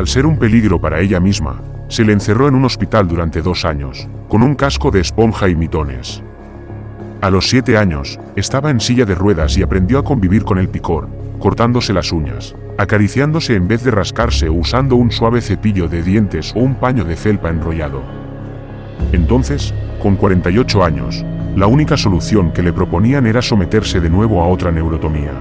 Al ser un peligro para ella misma, se le encerró en un hospital durante dos años, con un casco de esponja y mitones. A los siete años, estaba en silla de ruedas y aprendió a convivir con el picor, cortándose las uñas, acariciándose en vez de rascarse o usando un suave cepillo de dientes o un paño de felpa enrollado. Entonces, con 48 años, la única solución que le proponían era someterse de nuevo a otra neurotomía.